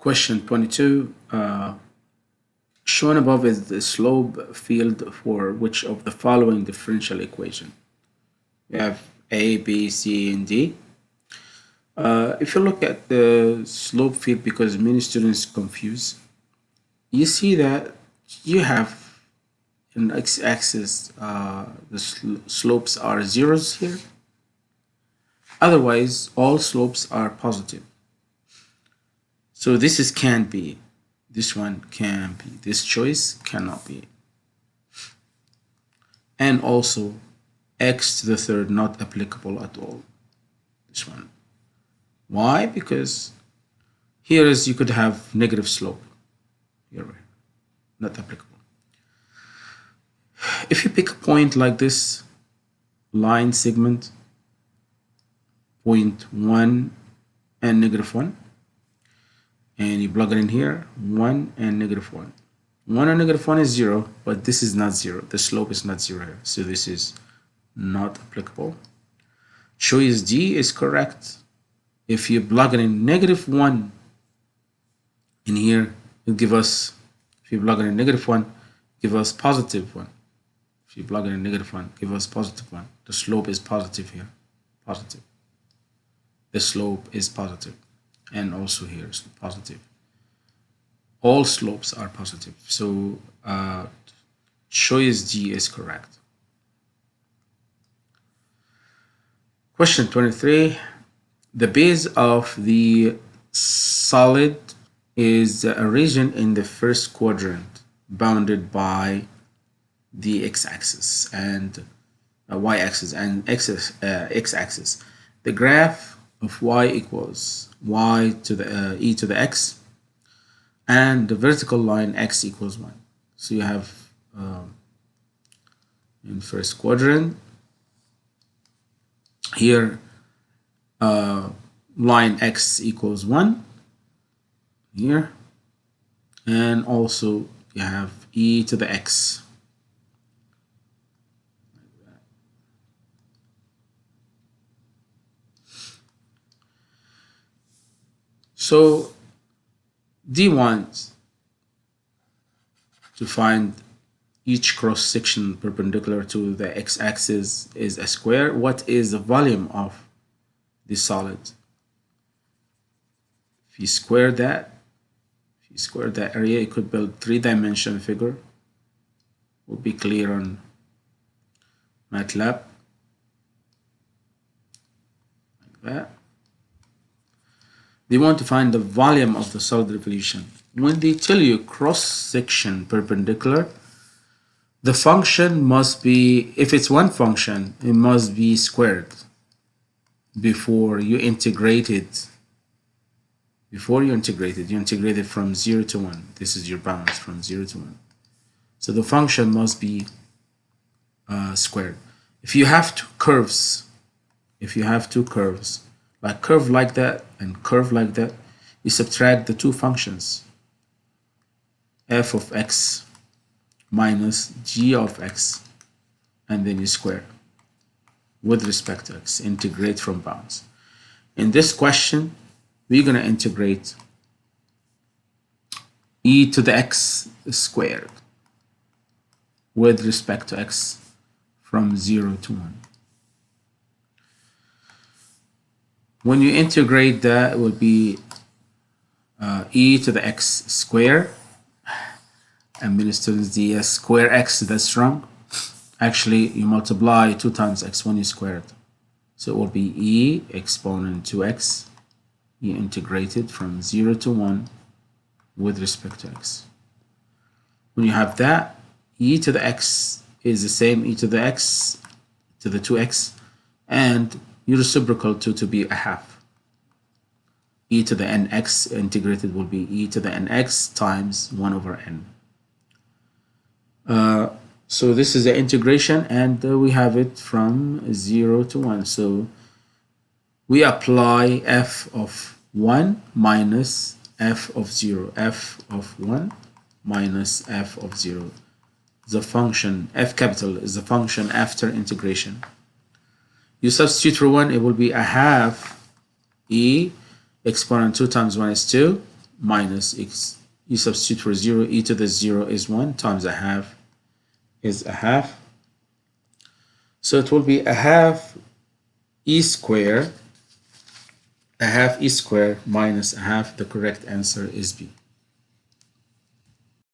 Question 22. Uh, shown above is the slope field for which of the following differential equation? We have A, B, C, and D. Uh, if you look at the slope field, because many students confuse, you see that you have in x-axis uh, the sl slopes are zeros here. Otherwise, all slopes are positive. So this is can't be. This one can't be. This choice cannot be. And also x to the third not applicable at all. This one. Why? Because here is you could have negative slope. Here, not applicable. If you pick a point like this line segment, point one and negative one, and you plug it in here, one and negative one. One and negative one is zero, but this is not zero. The slope is not zero. So this is not applicable. Choice D is correct. If you plug it in negative one in here, it give us, if you plug it in negative one, give us positive one. If you plug in negative one, give us positive one. The slope is positive here, positive. The slope is positive, and also here is positive. All slopes are positive, so uh, choice D is correct. Question 23. The base of the solid is a region in the first quadrant bounded by the x-axis and uh, y-axis and uh, x-axis. The graph of y equals y to the uh, e to the x and the vertical line x equals 1. So you have um, in first quadrant here uh, line x equals 1 here and also you have e to the x So D wants to find each cross section perpendicular to the x-axis is a square. What is the volume of the solid? If you square that, if you square that area, you could build three-dimensional figure. Will be clear on MATLAB. Like that. They want to find the volume of the solid revolution. When they tell you cross-section perpendicular, the function must be, if it's one function, it must be squared before you integrate it. Before you integrate it, you integrate it from 0 to 1. This is your bounds from 0 to 1. So the function must be uh, squared. If you have two curves, if you have two curves, like curve like that and curve like that, you subtract the two functions f of x minus g of x and then you square with respect to x, integrate from bounds. In this question, we're going to integrate e to the x squared with respect to x from 0 to 1. When you integrate that, it will be uh, e to the x square. And many students, the square x, that's wrong. Actually, you multiply 2 times x when you square it. So it will be e exponent 2x, e integrated from 0 to 1 with respect to x. When you have that, e to the x is the same e to the x to the 2x, and reciprocal to to be a half. e to the nx integrated will be e to the nx times 1 over n. Uh, so this is the integration and uh, we have it from 0 to 1. So we apply f of 1 minus f of 0. f of 1 minus f of 0. The function f capital is the function after integration you substitute for 1 it will be a half e exponent 2 times 1 is 2 minus x. You substitute for 0, e to the 0 is 1 times a half is a half. So it will be a half e square, a half e square minus a half. The correct answer is B.